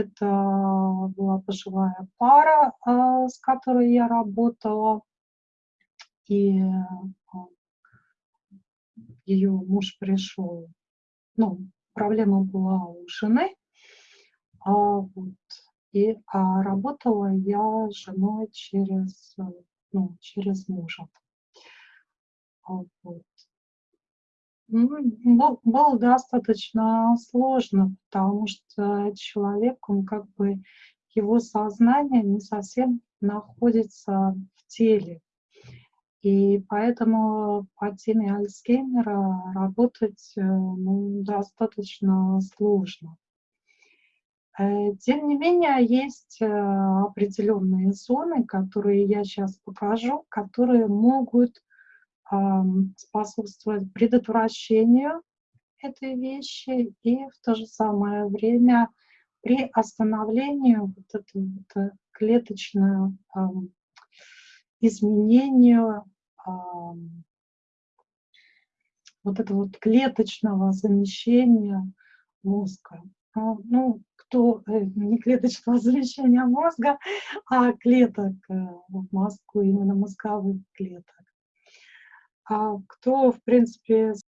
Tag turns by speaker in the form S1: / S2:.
S1: Это была пожилая пара, а, с которой я работала. И а, ее муж пришел, ну, проблема была у жены, а, вот, и а работала я с женой через, ну, через мужа. А, вот. Ну, было достаточно сложно, потому что человек, он как бы, его сознание не совсем находится в теле. И поэтому по теме Альцгеймера работать э, ну, достаточно сложно. Э, тем не менее, есть э, определенные зоны, которые я сейчас покажу, которые могут способствовать предотвращению этой вещи и в то же самое время при остановлении вот этого вот клеточного изменению вот этого вот клеточного замещения мозга. А, ну, кто э, не клеточного замещения мозга, а клеток э, в мозгу, именно мозговых клеток. А кто, в принципе,